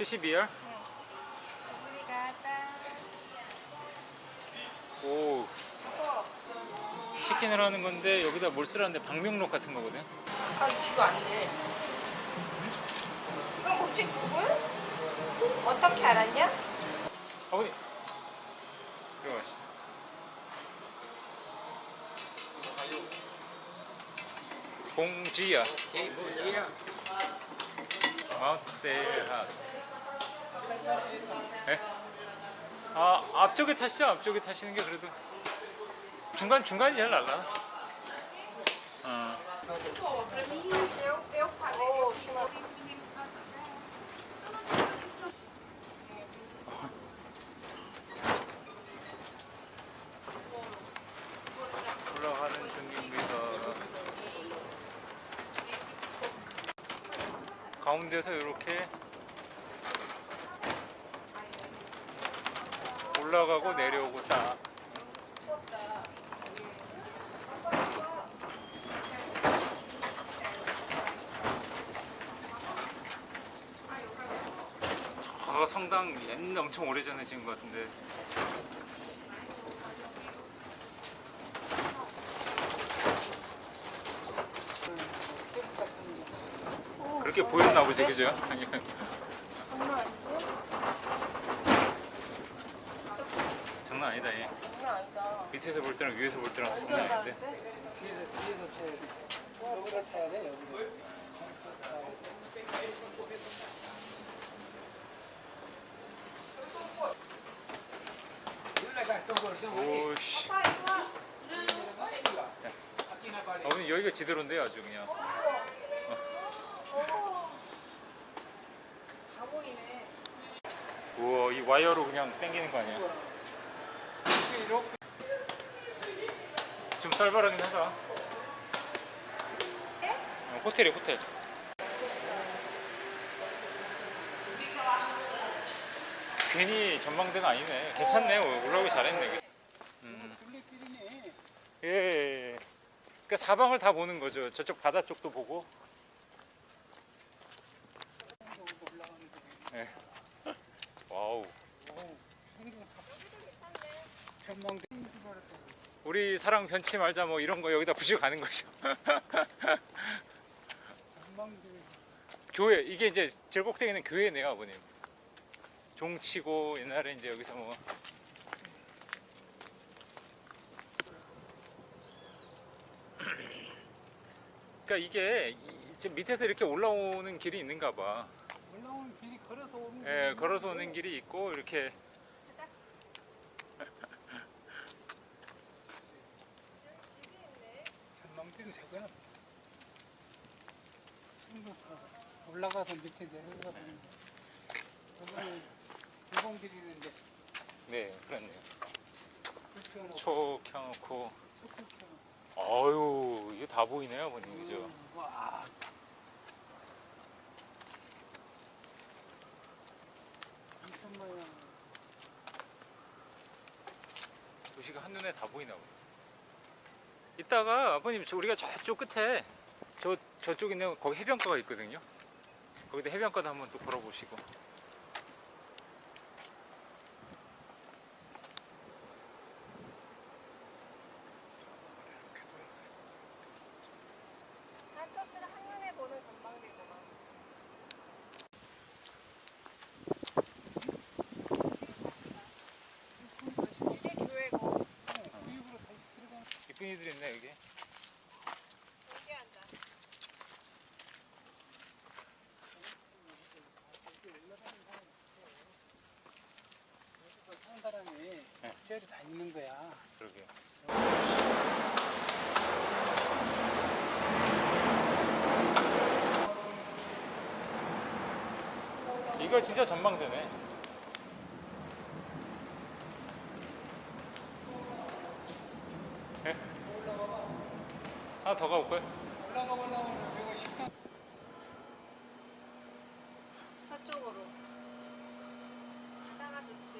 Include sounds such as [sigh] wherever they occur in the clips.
70이야? 우리 가자. 오 치킨을 하는 건데 여기다 뭘 쓰라는데 방명록 같은 거거든 아 이거 안 돼. 이건 혹시 구글? 어떻게 알았냐? 아버님 들어가시죠 봉지야 마운트 세일 핫 네? 아 앞쪽에 타시죠 앞쪽에 타시는 게 그래도 중간 중간이 제일 낫나 어. 올라가는 중입니다. 가운데서 이렇게 올라가고 내려오고 딱. 저 성당 옛날 엄청 오래전에 지은 것 같은데 그렇게 보였나 보지 그죠? 장난 아니다 얘. 밑에서 볼 때랑 위에서 볼 때랑 장난 아닌데 뒤에서 뒤에서 쳐야 돼. 여기다 쳐야 돼 여기. 오씨 여기가 지대로인데요 아주 그냥 다 보이네. 이 와이어로 그냥 당기는 거 아니야? 좀 쌀바라긴 하다 어, 호텔이 호텔. 괜히 전망대가 아니네. 괜찮네. 올라오기 잘했네. 음. 예, 예, 예. 그러니까 사방을 다 보는 거죠. 저쪽 바다 쪽도 보고 예. 전망대. 우리 사랑 변치 말자 뭐 이런 거 여기다 부시고 가는 거죠. [laughs] 교회 이게 이제 제일 꼭대기는 교회네요 아버님 종치고 옛날에 이제 여기서 뭐 그러니까 이게 이- 지금 밑에서 이렇게 올라오는 길이 있는가 봐 걸어서 오는. 예, 걸어서 오는 길이 있고 이렇게 전망대가 저거는. 친구가 올라가서 밑에 내려가 보는 거. 저거는 일본길이 있는데 네 그렇네요 초 켜놓고 소극형. 아유 이게 다 보이네요 아버님 그죠 와. 엄청 많이 도시가 한눈에 다 보이나 보네 이따가 아버님 저 우리가 저쪽 끝에 저 저쪽 있는 거기 해변가가 있거든요. 거기다 해변가도 한번 또 걸어보시고 산토스를 한눈에 보는 전망대구만. 이게 교회고 구입으로 다시 들어가는 이쁜 이들 있네 여기 사는 사람이 쟤를 다니는 거야. 그러게 이거 진짜 전망대네 올라가 올라오면 쪽으로. 따가 좋지.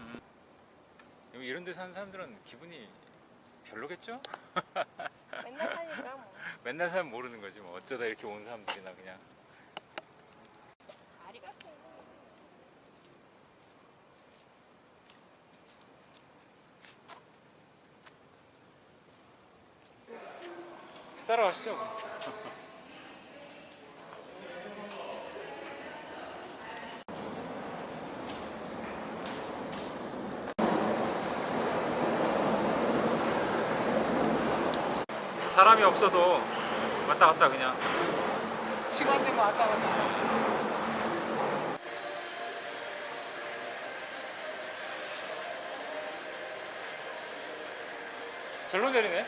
음. 이런 데서 한 사람들은 기분이 별로겠죠? 맨날 하니까 뭐. [laughs] 맨날 사람 모르는 거지 뭐 어쩌다 이렇게 온 사람들이나 그냥 다리 같은 싸러 가시죠 사람이 없어도 왔다 갔다 그냥 시간 되면 왔다 갔다. 절로 내리네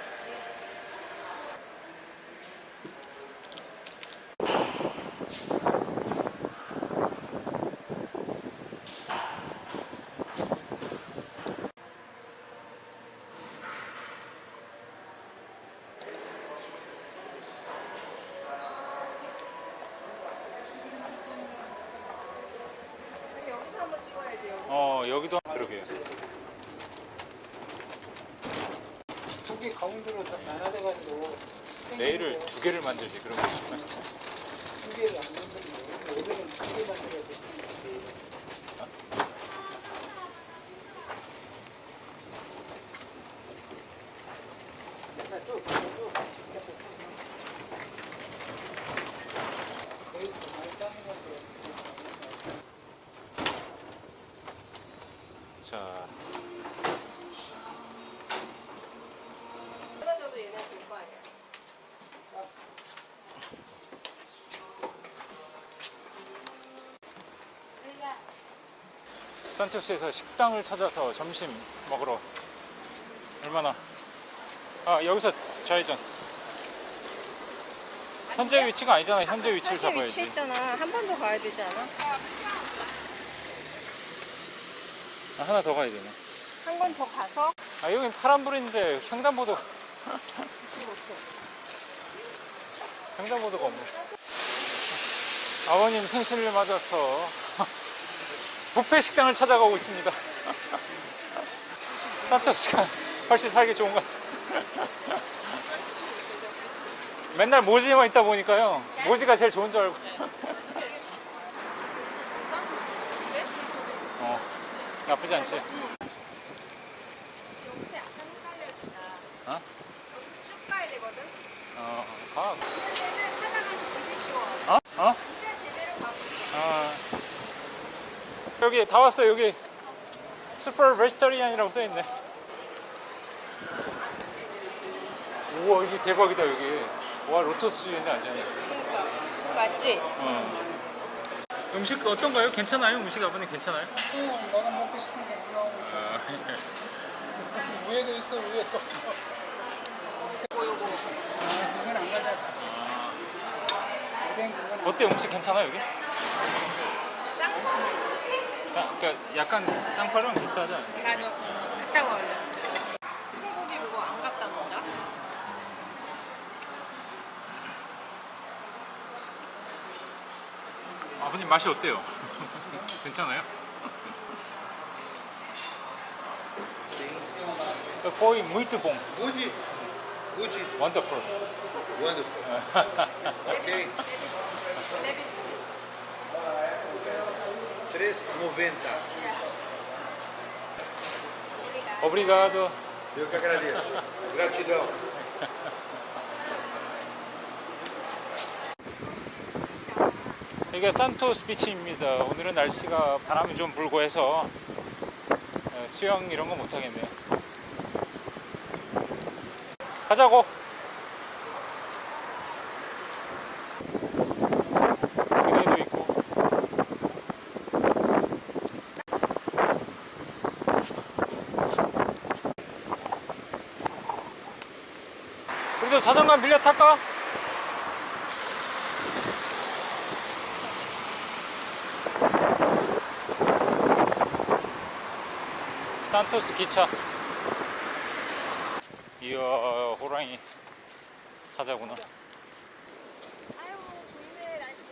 우리 여기서 한번 찍어야 돼요. 어 여기도 그러게요 다 나눠져가지고. 내일을 두 개를 만들지 그러면 두 개를 안 만들고 오늘은 두개 만들어서 쓰니까. 맨날 또, 또, 또, 거의 산토스에서 식당을 찾아서 점심 먹으러 얼마나 아 여기서 좌회전. 현재 위치가 아니잖아. 현재 위치를 현재 위치 잡아야지. 있잖아. 한 번 더 가야 되지 않아? 아, 하나 더 가야 되네. 한번더 가서? 아 여긴 파란불인데 횡단보도 횡단보도가 없네. 아버님 생신을 맞아서 뷔페 식당을 찾아가고 있습니다 [laughs] 산토스가 훨씬 살기 좋은 것 같아 [laughs] 맨날 모지에만 있다 보니까요 모지가 제일 좋은 줄 알고 [laughs] 어 나쁘지 않지. 어? 쭉 되거든. 어, 가. 어? 어? 진짜 제대로 가고 있어. 아. 여기 다 왔어 여기 super vegetarian이라고 써있네 우와 이게 대박이다 여기 와 lotus 주인데 완전히. 맞지? 어. 음식 어떤가요? 괜찮아요? 음식 아버님 괜찮아요? 응, 너가 먹고 싶은 거 올라오고. 아, [laughs] 위에도 있어, 위에도. 아, 어때 음식 괜찮아 여기? 그러니까 약간 쌍파랑 비슷하지 않아요? 맞아. 갔다 와 얼른. 소고기 이거 안 갖다 놓자. 아버님 맛이 어때요? [laughs] 괜찮아요? Foi muito bom. Good, good, Wonderful. wonderful. ok? 3,90. Obrigado. Eu que agradeço. Gratidão. 이게 산토스 비치입니다. 오늘은 날씨가 바람이 좀 불고 해서 어, 수영 이런 거 못 하겠네요. 가자고. 그네도 있고. 우리도 자전거 빌려 탈까? 산토스 기차. 이야, 호랑이 사자구나. 아유 좋네 날씨.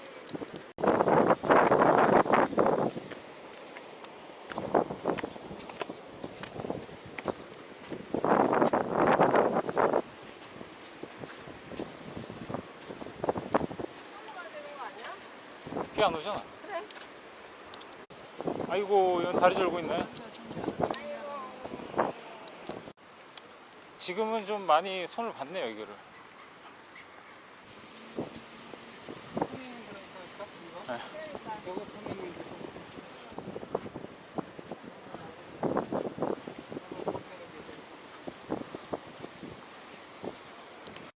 비 안 오잖아. 그래. 아이고, 이건 다리 절고 있네. 지금은 좀 많이 손을 봤네요, 여기를.